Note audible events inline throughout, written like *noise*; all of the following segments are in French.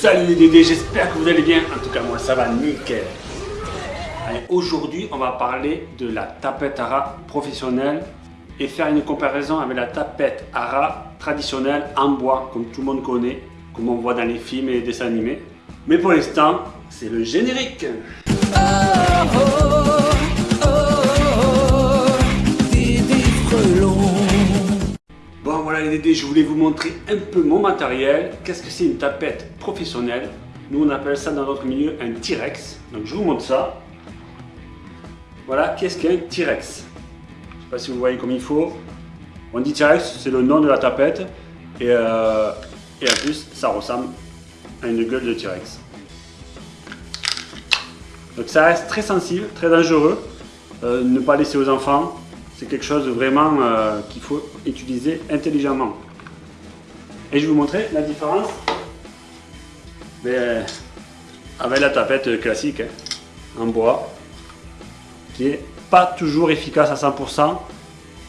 Salut les Dédés, j'espère que vous allez bien. En tout cas, moi ça va nickel. Allez, aujourd'hui, on va parler de la tapette ARA professionnelle et faire une comparaison avec la tapette ARA traditionnelle en bois, comme tout le monde connaît, comme on voit dans les films et les dessins animés. Mais pour l'instant, c'est le générique. Bon je voulais vous montrer un peu mon matériel. Qu'est-ce que c'est une tapette professionnelle? Nous on appelle ça dans notre milieu un T-Rex. Donc je vous montre ça. Voilà, qu'est-ce qu'un T-Rex? Je sais pas si vous voyez comme il faut. On dit T-Rex, c'est le nom de la tapette. Et, euh, et en plus, ça ressemble à une gueule de T-Rex. Donc ça reste très sensible, très dangereux. Euh, ne pas laisser aux enfants. C'est quelque chose vraiment euh, qu'il faut utiliser intelligemment. Et je vais vous montrer la différence mais, avec la tapette classique hein, en bois qui est pas toujours efficace à 100%.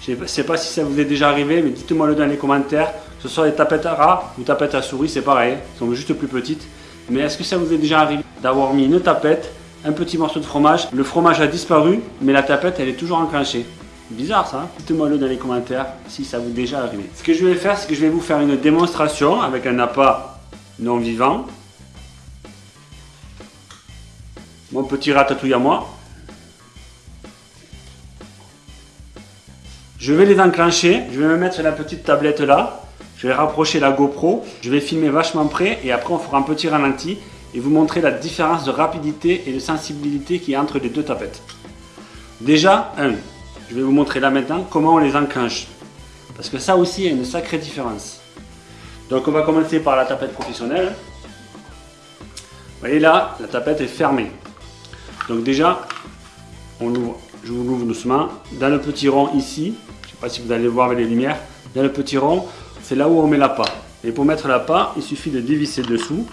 Je ne sais pas si ça vous est déjà arrivé, mais dites-moi le dans les commentaires. Que ce soit des tapettes à rat ou tapettes à souris, c'est pareil, elles sont juste plus petites. Mais est-ce que ça vous est déjà arrivé d'avoir mis une tapette, un petit morceau de fromage, le fromage a disparu, mais la tapette elle est toujours enclenchée Bizarre ça, hein. dites-moi le dans les commentaires si ça vous est déjà arrivé. Ce que je vais faire, c'est que je vais vous faire une démonstration avec un appât non vivant. Mon petit ratatouille à moi. Je vais les enclencher, je vais me mettre sur la petite tablette là. Je vais rapprocher la GoPro, je vais filmer vachement près et après on fera un petit ralenti et vous montrer la différence de rapidité et de sensibilité qui est entre les deux tapettes. Déjà, un, je vais vous montrer là maintenant comment on les enclenche. Parce que ça aussi, il y a une sacrée différence. Donc on va commencer par la tapette professionnelle. Vous voyez là, la tapette est fermée. Donc déjà, on l'ouvre. Je vous l'ouvre doucement. Dans le petit rond ici, je ne sais pas si vous allez voir avec les lumières, dans le petit rond, c'est là où on met la l'appât. Et pour mettre la l'appât, il suffit de dévisser dessous.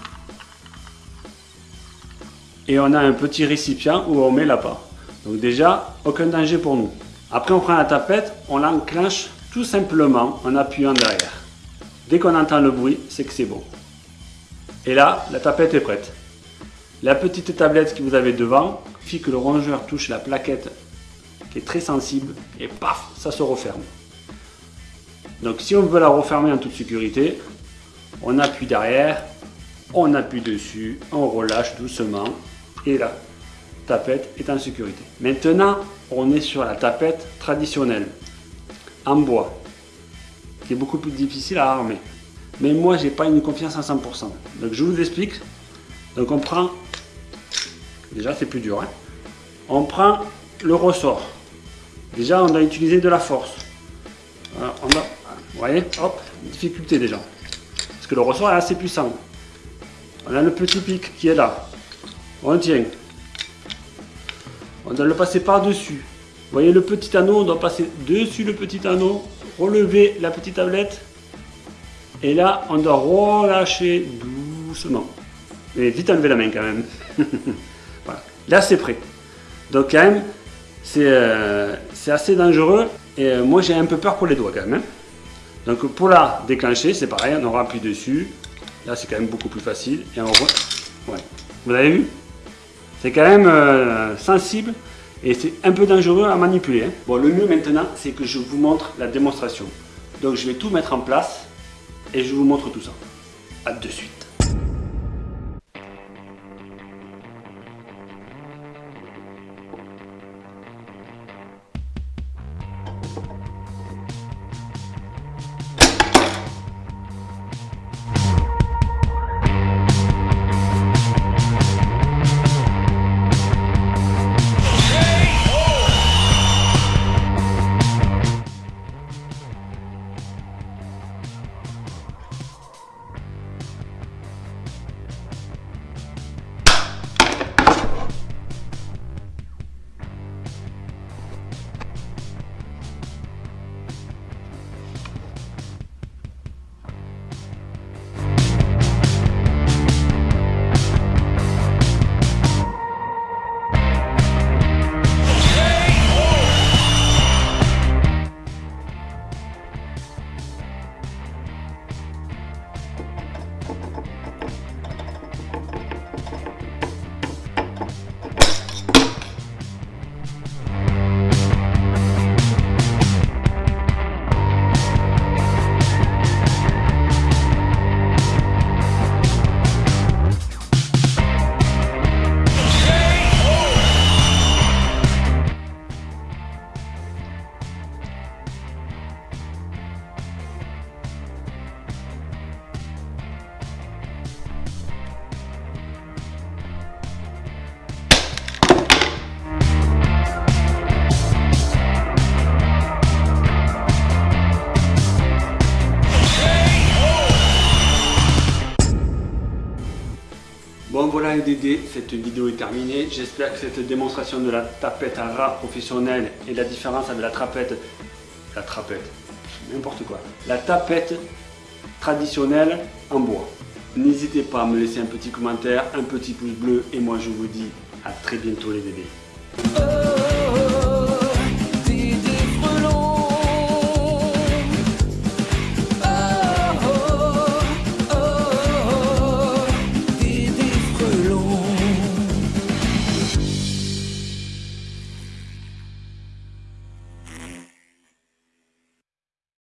Et on a un petit récipient où on met la l'appât. Donc déjà, aucun danger pour nous. Après, on prend la tapette, on l'enclenche tout simplement en appuyant derrière. Dès qu'on entend le bruit, c'est que c'est bon. Et là, la tapette est prête. La petite tablette que vous avez devant, suffit que le rongeur touche la plaquette qui est très sensible et paf, ça se referme. Donc si on veut la refermer en toute sécurité, on appuie derrière, on appuie dessus, on relâche doucement et là, tapette est en sécurité. Maintenant, on est sur la tapette traditionnelle, en bois, qui est beaucoup plus difficile à armer. Mais moi, j'ai pas une confiance à 100%. Donc je vous explique. Donc on prend, déjà c'est plus dur, hein. on prend le ressort. Déjà, on doit utiliser de la force. on vous voyez, hop, difficulté déjà. Parce que le ressort est assez puissant. On a le petit pic qui est là. On tient. On doit le passer par-dessus. Vous voyez le petit anneau, on doit passer dessus le petit anneau, relever la petite tablette. Et là, on doit relâcher doucement. Mais vite enlever la main quand même. *laughs* voilà. Là, c'est prêt. Donc quand même, c'est euh, assez dangereux. Et euh, moi, j'ai un peu peur pour les doigts quand même. Hein. Donc pour la déclencher, c'est pareil, on appuie dessus. Là, c'est quand même beaucoup plus facile. Et on voit. Vous avez vu? C'est quand même euh, sensible et c'est un peu dangereux à manipuler. Hein. Bon, le mieux maintenant, c'est que je vous montre la démonstration. Donc je vais tout mettre en place et je vous montre tout ça. A de suite. Voilà Dédés, cette vidéo est terminée. J'espère que cette démonstration de la tapette à rat professionnelle et la différence avec la trapette, la trapette, n'importe quoi, la tapette traditionnelle en bois. N'hésitez pas à me laisser un petit commentaire, un petit pouce bleu et moi je vous dis à très bientôt les Dédés.